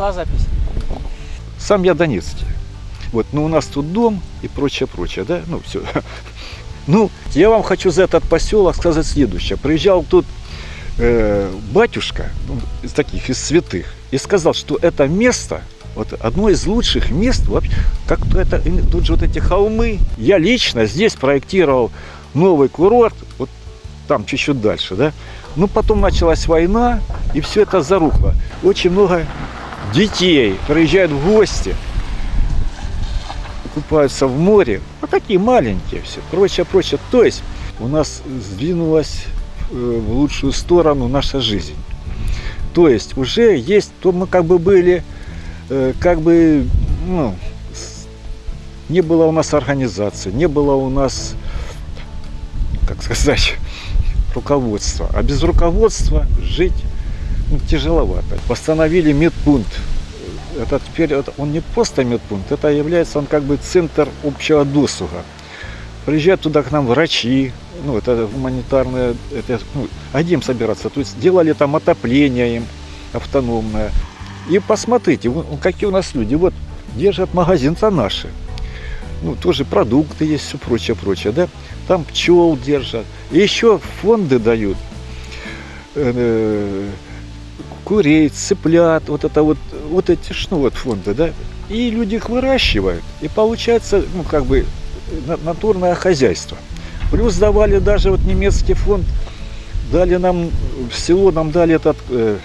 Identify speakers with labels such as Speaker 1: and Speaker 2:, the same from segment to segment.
Speaker 1: пошла запись.
Speaker 2: Сам я донецкий. Вот, но у нас тут дом и прочее, прочее, да, ну все. Ну, я вам хочу за этот поселок сказать следующее. Приезжал тут э, батюшка, ну, из таких, из святых, и сказал, что это место, вот одно из лучших мест, вообще, как это, тут же вот эти холмы. Я лично здесь проектировал новый курорт, вот там чуть-чуть дальше, да. Ну, потом началась война, и все это зарухло. Очень много детей приезжают в гости, купаются в море. Вот такие маленькие все, прочее, прочее. То есть у нас сдвинулась э, в лучшую сторону наша жизнь. То есть уже есть, то мы как бы были, э, как бы, ну, не было у нас организации, не было у нас, как сказать, руководства. А без руководства жить тяжеловато. Постановили медпункт. Это теперь он не просто медпункт, это является он как бы центр общего досуга. Приезжают туда к нам врачи, ну это гуманитарное, это ну, одним собираться. То есть делали там отопление им автономное. И посмотрите, какие у нас люди. Вот держат магазин-то наши. Ну, тоже продукты есть, все прочее, прочее, да. Там пчел держат. И еще фонды дают. Курей, цыплят, вот это вот, вот эти ну, вот фонды, да, и люди их выращивают, и получается, ну, как бы, натурное хозяйство. Плюс давали даже вот немецкий фонд, дали нам, в село нам дали этот э,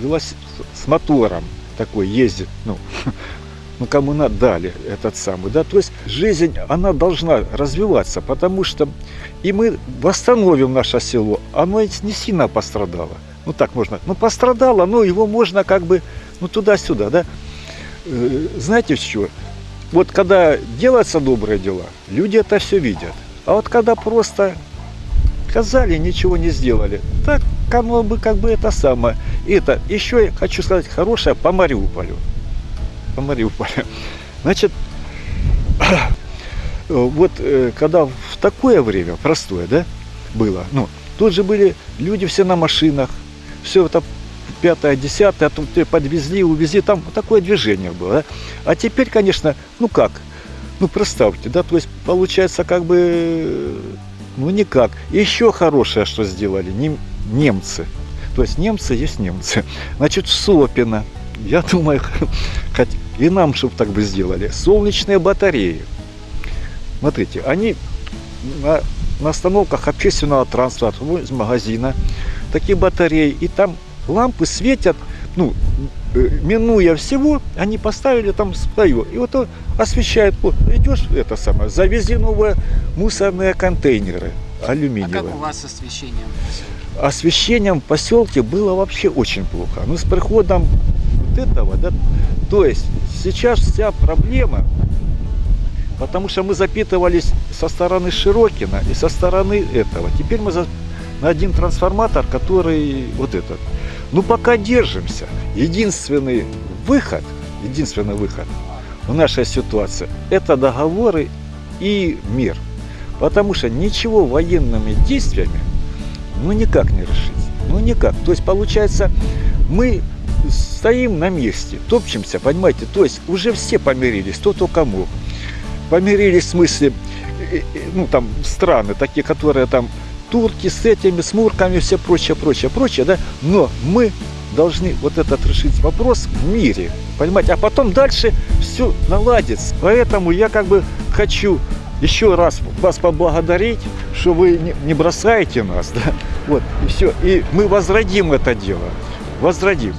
Speaker 2: велосипед с мотором такой ездит, ну, ну кому надо дали этот самый, да, то есть жизнь, она должна развиваться, потому что и мы восстановим наше село, оно не сильно пострадало ну так можно, ну пострадало, но его можно как бы, ну туда-сюда, да. Э, знаете что? Вот когда делаются добрые дела, люди это все видят. А вот когда просто сказали, ничего не сделали, так оно бы как бы это самое. Это еще я хочу сказать хорошее по Мариуполю. По Мариуполю. Значит, вот э, когда в такое время, простое, да, было, ну, тут же были люди все на машинах, все это пятое, десятое, а тут подвезли, увезли, там такое движение было. Да? А теперь, конечно, ну как, ну представьте, да, то есть получается как бы, ну никак. Еще хорошее, что сделали, нем, немцы. То есть немцы есть немцы. Значит, Сопина, я думаю, хоть и нам, чтобы так бы сделали, солнечные батареи. Смотрите, они на, на остановках общественного транспорта, из магазина, такие батареи, и там лампы светят, ну, э, минуя всего, они поставили там свое. И вот он освещает, вот, идешь, это самое, завезли новые мусорные контейнеры алюминиевые.
Speaker 1: А как у вас с освещением?
Speaker 2: Освещением в поселке было вообще очень плохо. Ну, с приходом вот этого, да, то есть сейчас вся проблема, потому что мы запитывались со стороны Широкина и со стороны этого. Теперь мы на один трансформатор, который вот этот. Ну, пока держимся. Единственный выход, единственный выход в нашей ситуации – это договоры и мир. Потому что ничего военными действиями ну никак не решить. Ну никак. То есть получается, мы стоим на месте, топчемся, понимаете, то есть уже все помирились, кто только мог. Помирились в смысле, э, э, ну там страны, такие, которые там турки с этими, с мурками, все прочее, прочее, прочее, да, но мы должны вот этот решить вопрос в мире, понимаете, а потом дальше все наладится. Поэтому я как бы хочу еще раз вас поблагодарить, что вы не бросаете нас, да, вот, и все, и мы возродим это дело, возродим.